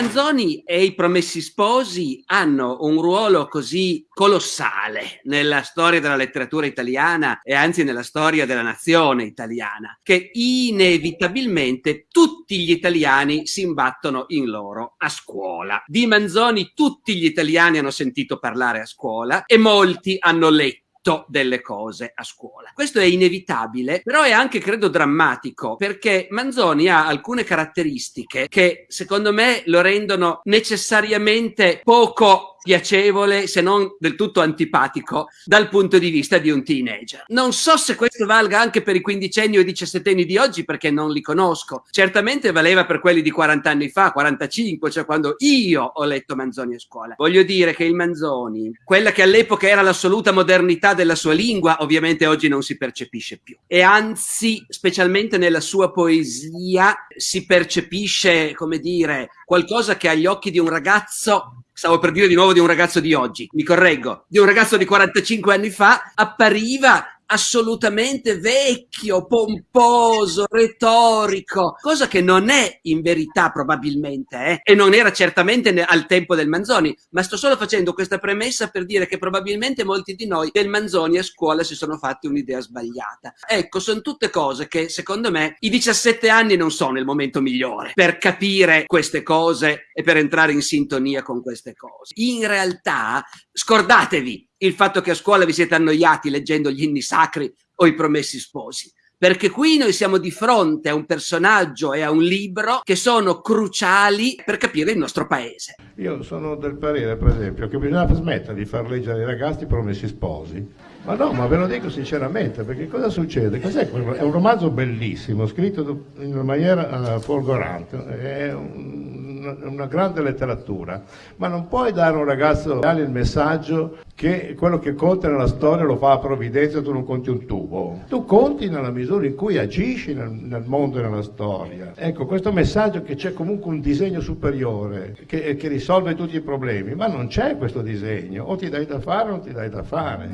Manzoni e i Promessi Sposi hanno un ruolo così colossale nella storia della letteratura italiana e anzi nella storia della nazione italiana, che inevitabilmente tutti gli italiani si imbattono in loro a scuola. Di Manzoni tutti gli italiani hanno sentito parlare a scuola e molti hanno letto delle cose a scuola. Questo è inevitabile, però è anche, credo, drammatico, perché Manzoni ha alcune caratteristiche che, secondo me, lo rendono necessariamente poco piacevole, se non del tutto antipatico, dal punto di vista di un teenager. Non so se questo valga anche per i quindicenni o i diciassettenni di oggi, perché non li conosco. Certamente valeva per quelli di 40 anni fa, 45, cioè quando io ho letto Manzoni a scuola. Voglio dire che il Manzoni, quella che all'epoca era l'assoluta modernità della sua lingua, ovviamente oggi non si percepisce più. E anzi, specialmente nella sua poesia, si percepisce, come dire, qualcosa che agli occhi di un ragazzo stavo per dire di nuovo di un ragazzo di oggi, mi correggo, di un ragazzo di 45 anni fa, appariva assolutamente vecchio, pomposo, retorico, cosa che non è in verità probabilmente, eh? e non era certamente al tempo del Manzoni, ma sto solo facendo questa premessa per dire che probabilmente molti di noi del Manzoni a scuola si sono fatti un'idea sbagliata. Ecco, sono tutte cose che secondo me i 17 anni non sono il momento migliore per capire queste cose e per entrare in sintonia con queste cose. In realtà, scordatevi il fatto che a scuola vi siete annoiati leggendo gli inni sacri o i promessi sposi perché qui noi siamo di fronte a un personaggio e a un libro che sono cruciali per capire il nostro paese. Io sono del parere, per esempio, che bisogna smettere di far leggere ai ragazzi i promessi sposi. Ma no, ma ve lo dico sinceramente, perché cosa succede? Cos'è È un romanzo bellissimo, scritto in una maniera uh, folgorante, è un una grande letteratura, ma non puoi dare a un ragazzo il messaggio che quello che conta nella storia lo fa a provvidenza tu non conti un tubo. Tu conti nella misura in cui agisci nel, nel mondo e nella storia. Ecco, questo messaggio che c'è comunque un disegno superiore che, che risolve tutti i problemi, ma non c'è questo disegno, o ti dai da fare o non ti dai da fare.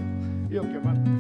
Io ho chiamato...